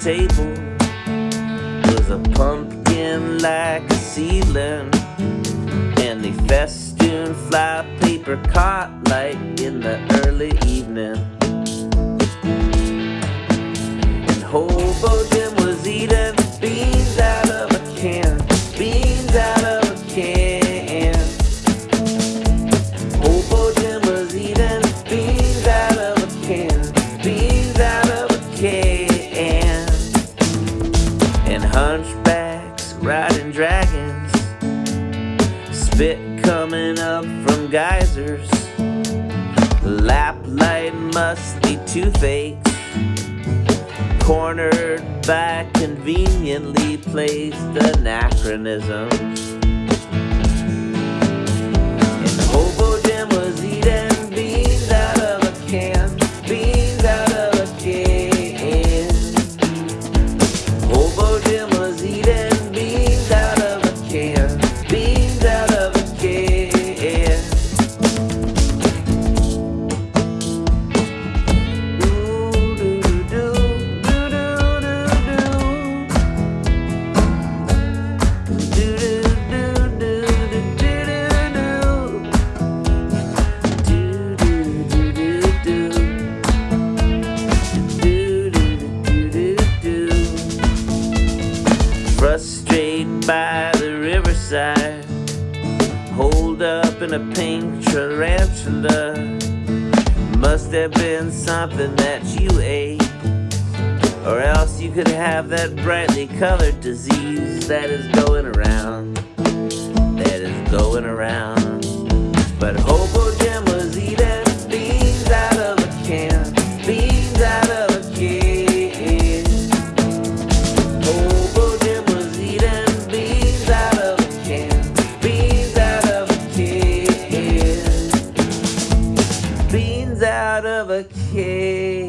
table was a pumpkin like a ceiling and the festoon fly paper caught light in the early evening. riding dragons, spit coming up from geysers, lap light laplight musty toothaches, cornered by conveniently placed anachronisms. Frustrated by the riverside. Hold up in a pink tarantula. Must have been something that you ate. Or else you could have that brightly colored disease that is going around. out of a cage.